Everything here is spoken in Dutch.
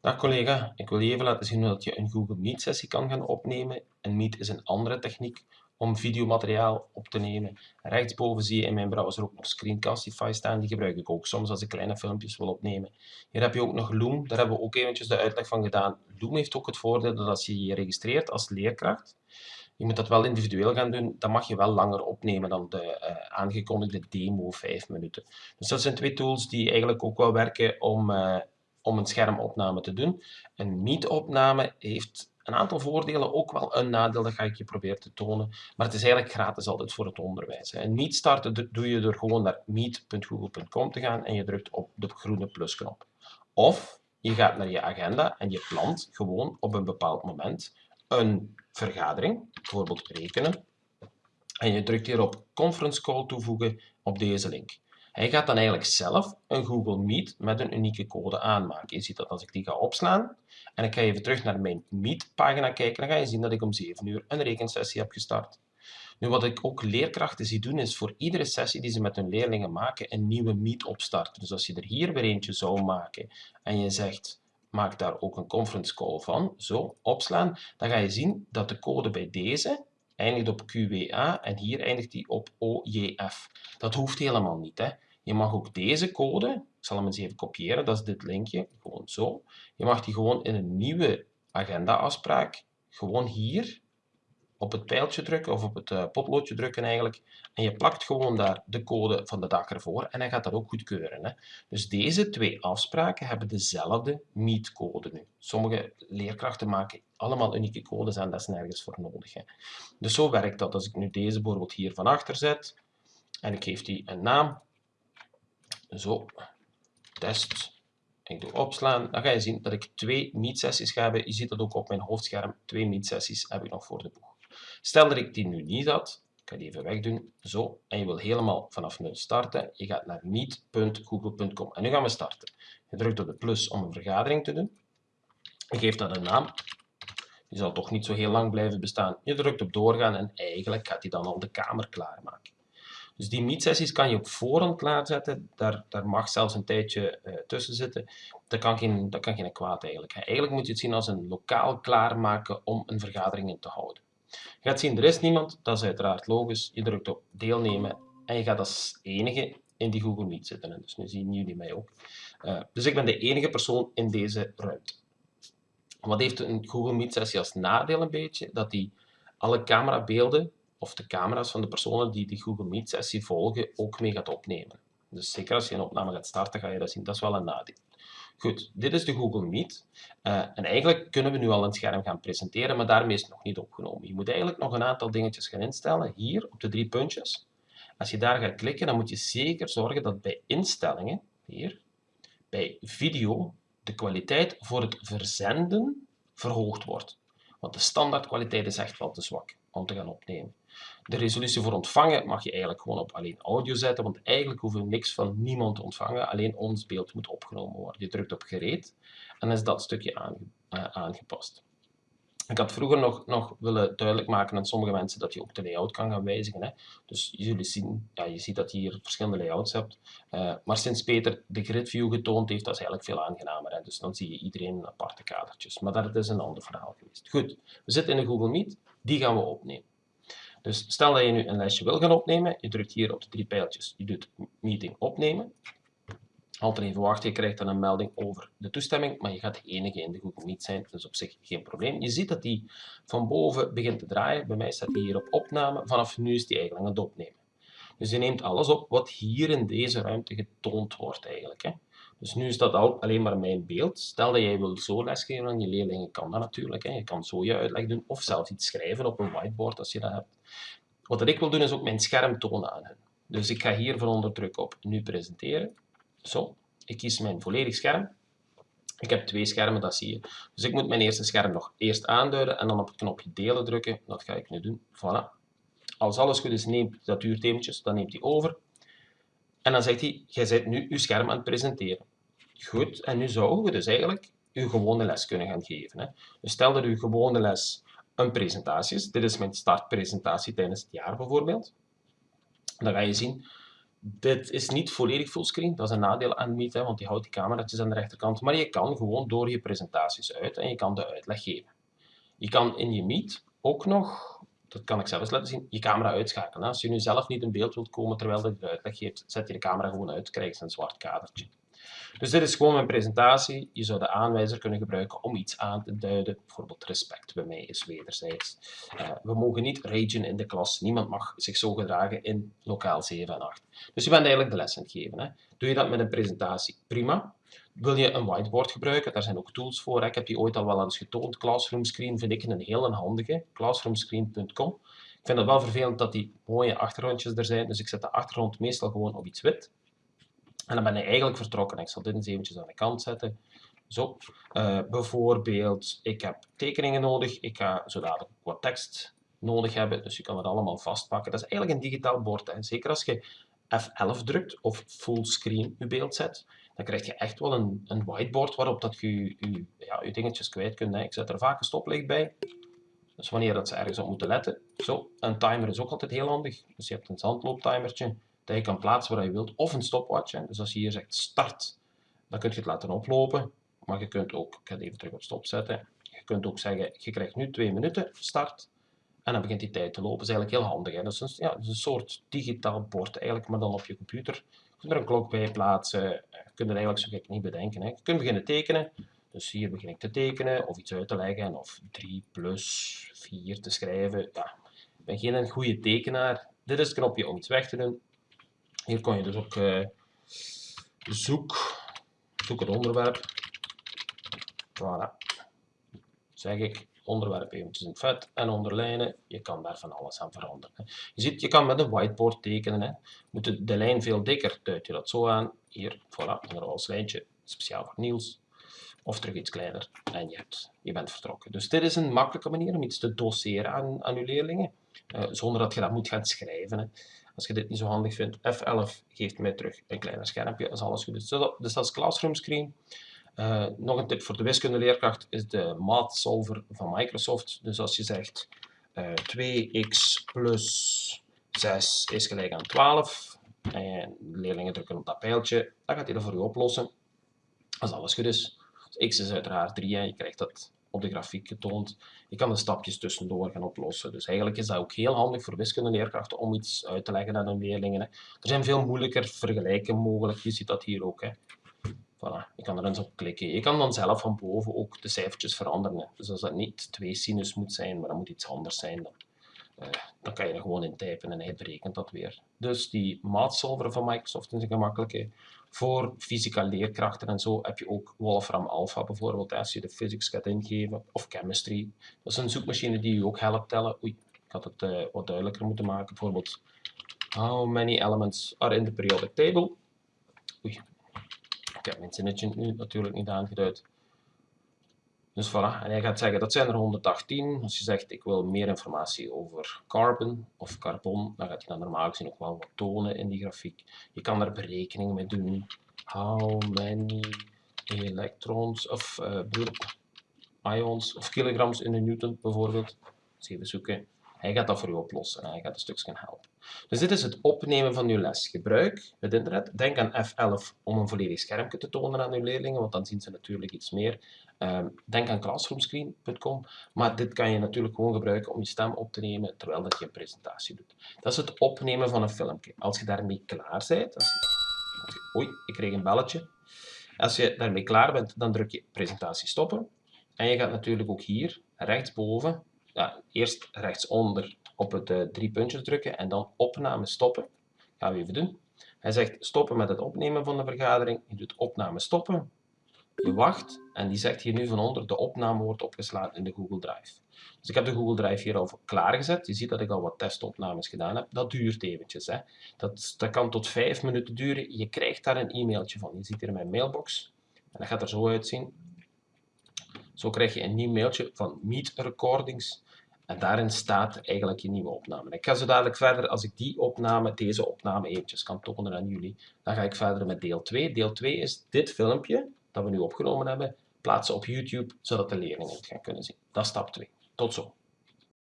Dag collega, ik wil je even laten zien hoe je een Google Meet sessie kan gaan opnemen. Een Meet is een andere techniek om videomateriaal op te nemen. Rechtsboven zie je in mijn browser ook nog Screencastify staan, die gebruik ik ook soms als ik kleine filmpjes wil opnemen. Hier heb je ook nog Loom, daar hebben we ook eventjes de uitleg van gedaan. Loom heeft ook het voordeel dat als je je registreert als leerkracht, je moet dat wel individueel gaan doen, dan mag je wel langer opnemen dan de uh, aangekondigde demo 5 minuten. Dus dat zijn twee tools die eigenlijk ook wel werken om, uh, om een schermopname te doen. Een Meet-opname heeft een aantal voordelen, ook wel een nadeel, dat ga ik je proberen te tonen. Maar het is eigenlijk gratis altijd voor het onderwijs. Een Meet starten doe je door gewoon naar meet.google.com te gaan en je drukt op de groene plusknop. Of je gaat naar je agenda en je plant gewoon op een bepaald moment een vergadering, bijvoorbeeld rekenen, en je drukt hier op conference call toevoegen op deze link. Hij gaat dan eigenlijk zelf een Google Meet met een unieke code aanmaken. Je ziet dat als ik die ga opslaan en ik ga even terug naar mijn Meet-pagina kijken, dan ga je zien dat ik om 7 uur een rekensessie heb gestart. Nu, wat ik ook leerkrachten zie doen, is voor iedere sessie die ze met hun leerlingen maken, een nieuwe Meet opstarten. Dus als je er hier weer eentje zou maken en je zegt, maak daar ook een conference call van, zo, opslaan, dan ga je zien dat de code bij deze eindigt op QWA en hier eindigt die op OJF. Dat hoeft helemaal niet. Hè. Je mag ook deze code, ik zal hem eens even kopiëren, dat is dit linkje, gewoon zo. Je mag die gewoon in een nieuwe agenda-afspraak, gewoon hier, op het pijltje drukken of op het uh, potloodje drukken eigenlijk. En je plakt gewoon daar de code van de dag ervoor en hij gaat dat ook goedkeuren. Hè. Dus deze twee afspraken hebben dezelfde meet-code nu. Sommige leerkrachten maken allemaal unieke codes en dat is nergens voor nodig. Hè. Dus zo werkt dat. Als ik nu deze bijvoorbeeld hier van achter zet en ik geef die een naam, zo, test, ik doe opslaan, dan ga je zien dat ik twee meet-sessies ga hebben. Je ziet dat ook op mijn hoofdscherm, twee meet-sessies heb ik nog voor de boeg. Stel dat ik die nu niet had, ik ga die even wegdoen, zo, en je wil helemaal vanaf nul starten, je gaat naar meet.google.com en nu gaan we starten. Je drukt op de plus om een vergadering te doen, je geeft dat een naam, die zal toch niet zo heel lang blijven bestaan. Je drukt op doorgaan en eigenlijk gaat hij dan al de kamer klaarmaken. Dus die meetsessies kan je op voorhand klaarzetten. Daar, daar mag zelfs een tijdje uh, tussen zitten. Kan, geen, dat kan geen kwaad eigenlijk. Eigenlijk moet je het zien als een lokaal klaarmaken om een vergadering in te houden. Je gaat zien, er is niemand. Dat is uiteraard logisch. Je drukt op deelnemen en je gaat als enige in die Google Meet zitten. Dus nu zien jullie mij ook. Uh, dus ik ben de enige persoon in deze ruimte. Wat heeft een Google Meet sessie als nadeel een beetje? Dat die alle camerabeelden of de camera's van de personen die die Google Meet sessie volgen ook mee gaat opnemen. Dus zeker als je een opname gaat starten, ga je dat zien. Dat is wel een nadeel. Goed, dit is de Google Meet. Uh, en eigenlijk kunnen we nu al een scherm gaan presenteren, maar daarmee is het nog niet opgenomen. Je moet eigenlijk nog een aantal dingetjes gaan instellen, hier op de drie puntjes. Als je daar gaat klikken, dan moet je zeker zorgen dat bij instellingen, hier, bij video, de kwaliteit voor het verzenden verhoogd wordt. Want de standaardkwaliteit is echt wel te zwak om te gaan opnemen. De resolutie voor ontvangen mag je eigenlijk gewoon op alleen audio zetten, want eigenlijk hoeven we niks van niemand te ontvangen, alleen ons beeld moet opgenomen worden. Je drukt op gereed en is dat stukje uh, aangepast. Ik had vroeger nog, nog willen duidelijk maken aan sommige mensen dat je ook de layout kan gaan wijzigen. Hè. Dus jullie zien, ja, je ziet dat je hier verschillende layouts hebt. Uh, maar sinds Peter de grid view getoond heeft, dat is eigenlijk veel aangenamer. Hè. Dus dan zie je iedereen in aparte kadertjes. Maar dat is een ander verhaal geweest. Goed, we zitten in de Google Meet. Die gaan we opnemen. Dus stel dat je nu een lesje wil gaan opnemen, je drukt hier op de drie pijltjes, je doet meeting opnemen. Altijd even wachten, je krijgt dan een melding over de toestemming, maar je gaat de enige in de Google Meet zijn, dus op zich geen probleem. Je ziet dat die van boven begint te draaien, bij mij staat die hier op opname, vanaf nu is die eigenlijk aan het opnemen. Dus je neemt alles op wat hier in deze ruimte getoond wordt eigenlijk. Hè. Dus nu is dat al alleen maar mijn beeld. Stel dat jij wil zo lesgeven aan je leerlingen, kan dat natuurlijk. Hè. Je kan zo je uitleg doen of zelfs iets schrijven op een whiteboard als je dat hebt. Wat ik wil doen is ook mijn scherm tonen aan hen. Dus ik ga hier van onder druk op nu presenteren. Zo, ik kies mijn volledig scherm. Ik heb twee schermen, dat zie je. Dus ik moet mijn eerste scherm nog eerst aanduiden en dan op het knopje delen drukken. Dat ga ik nu doen. Voilà. Als alles goed is, neemt dat duurt dan neemt hij over. En dan zegt hij, jij bent nu je scherm aan het presenteren. Goed, en nu zouden we dus eigenlijk uw gewone les kunnen gaan geven. Hè. Dus stel dat uw gewone les een presentatie is. Dit is mijn startpresentatie tijdens het jaar bijvoorbeeld. Dan ga je zien, Dit is niet volledig fullscreen, dat is een nadeel aan Meet, hè, want die houdt die camera's aan de rechterkant. Maar je kan gewoon door je presentaties uit en je kan de uitleg geven. Je kan in je Meet ook nog, dat kan ik zelf eens laten zien, je camera uitschakelen. Als je nu zelf niet in beeld wilt komen terwijl je de uitleg geeft, zet je de camera gewoon uit, krijg je een zwart kadertje. Dus dit is gewoon mijn presentatie. Je zou de aanwijzer kunnen gebruiken om iets aan te duiden. Bijvoorbeeld respect bij mij is wederzijds. Uh, we mogen niet ragen in de klas. Niemand mag zich zo gedragen in lokaal 7 en 8. Dus je bent eigenlijk de les aan het geven. Hè. Doe je dat met een presentatie? Prima. Wil je een whiteboard gebruiken? Daar zijn ook tools voor. Ik heb die ooit al wel eens getoond. Classroom Screen vind ik een heel handige. Classroomscreen.com. Ik vind het wel vervelend dat die mooie achtergrondjes er zijn. Dus ik zet de achtergrond meestal gewoon op iets wit. En dan ben ik eigenlijk vertrokken. Ik zal dit eens eventjes aan de kant zetten. Zo. Uh, bijvoorbeeld, ik heb tekeningen nodig. Ik ga zo dadelijk wat tekst nodig hebben. Dus je kan het allemaal vastpakken. Dat is eigenlijk een digitaal bord. Hè. Zeker als je F11 drukt of fullscreen je beeld zet, dan krijg je echt wel een, een whiteboard waarop dat je je, ja, je dingetjes kwijt kunt. Hè. Ik zet er vaak een stoplicht bij. Dus wanneer dat ze ergens op moeten letten. Zo, een timer is ook altijd heel handig. Dus je hebt een zandlooptimertje dat je kan plaatsen waar je wilt, of een stopwatch. Dus als je hier zegt start, dan kun je het laten oplopen. Maar je kunt ook, ik ga het even terug op stop zetten, je kunt ook zeggen, je krijgt nu twee minuten start, en dan begint die tijd te lopen. Dat is eigenlijk heel handig. Hè. Dat, is een, ja, een soort digitaal bord, eigenlijk, maar dan op je computer. Je kunt er een klok bij plaatsen, je kunt er eigenlijk zo gek niet bedenken. Hè. Je kunt beginnen tekenen, dus hier begin ik te tekenen, of iets uit te leggen, of 3 plus 4 te schrijven. Ja, ik ben geen goede tekenaar. Dit is het knopje om iets weg te doen. Hier kon je dus ook uh, zoek, zoek het onderwerp. Voilà. Zeg ik, onderwerp eventjes in vet en onderlijnen. Je kan daar van alles aan veranderen. Je ziet, je kan met een whiteboard tekenen. Hè. Moet de, de lijn veel dikker, duid je dat zo aan. Hier, voilà, een roze lijntje, speciaal voor Niels. Of terug iets kleiner en je, hebt, je bent vertrokken. Dus dit is een makkelijke manier om iets te doseren aan, aan je leerlingen. Uh, zonder dat je dat moet gaan schrijven. Hè. Als je dit niet zo handig vindt, F11 geeft mij terug een kleiner schermpje als alles goed is. Dus dat is Classroom Screen. Uh, nog een tip voor de wiskundeleerkracht is de Math Solver van Microsoft. Dus als je zegt uh, eh, 2x plus 6 is gelijk aan 12 en leerlingen drukken op dat pijltje, dan gaat hij dat voor je oplossen. Als alles goed is. Dus x is uiteraard 3 en je krijgt dat op de grafiek getoond. Je kan de stapjes tussendoor gaan oplossen. Dus eigenlijk is dat ook heel handig voor wiskundeleerkrachten om iets uit te leggen aan hun leerlingen. Hè. Er zijn veel moeilijker vergelijken mogelijk. Je ziet dat hier ook. Hè. Voilà, je kan er eens op klikken. Je kan dan zelf van boven ook de cijfertjes veranderen. Dus als dat niet 2 sinus moet zijn, maar dat moet iets anders zijn, dan, uh, dan kan je er gewoon in typen en hij berekent dat weer. Dus die maatsolver van Microsoft is een gemakkelijke. Voor fysica leerkrachten en zo heb je ook Wolfram Alpha bijvoorbeeld, als je de physics gaat ingeven, of chemistry. Dat is een zoekmachine die je ook helpt tellen. Oei, ik had het uh, wat duidelijker moeten maken. Bijvoorbeeld, how many elements are in the periodic table? Oei, ik heb mijn zinnetje nu natuurlijk niet aangeduid. Dus voilà, en hij gaat zeggen dat zijn er 118. Als je zegt ik wil meer informatie over carbon of carbon, dan gaat hij dan normaal gezien ook wel wat tonen in die grafiek. Je kan daar berekeningen mee doen. How many electrons of uh, ions of kilograms in een newton bijvoorbeeld. Even zoeken. Hij gaat dat voor u oplossen en hij gaat een stukje helpen. Dus dit is het opnemen van uw les. Gebruik het internet. Denk aan F11 om een volledig schermpje te tonen aan uw leerlingen, want dan zien ze natuurlijk iets meer. Ehm, denk aan classroomscreen.com, maar dit kan je natuurlijk gewoon gebruiken om je stem op te nemen terwijl dat je een presentatie doet. Dat is het opnemen van een filmpje. Als je daarmee klaar bent, als je, oei, ik kreeg een belletje. Als je daarmee klaar bent, dan druk je presentatie stoppen. En je gaat natuurlijk ook hier rechtsboven ja, eerst rechtsonder op het uh, drie puntjes drukken en dan opname stoppen. Gaan we even doen. Hij zegt stoppen met het opnemen van de vergadering. Je doet opname stoppen. Je wacht en die zegt hier nu van onder de opname wordt opgeslagen in de Google Drive. Dus ik heb de Google Drive hier al klaargezet. Je ziet dat ik al wat testopnames gedaan heb. Dat duurt eventjes. Hè. Dat, dat kan tot vijf minuten duren. Je krijgt daar een e-mailtje van. Je ziet hier mijn mailbox. En dat gaat er zo uitzien. Zo krijg je een nieuw mailtje van Meet Recordings. En daarin staat eigenlijk je nieuwe opname. Ik ga zo dadelijk verder, als ik die opname, deze opname eventjes kan tonen aan jullie, dan ga ik verder met deel 2. Deel 2 is dit filmpje, dat we nu opgenomen hebben, plaatsen op YouTube, zodat de leerlingen het gaan kunnen zien. Dat is stap 2. Tot zo.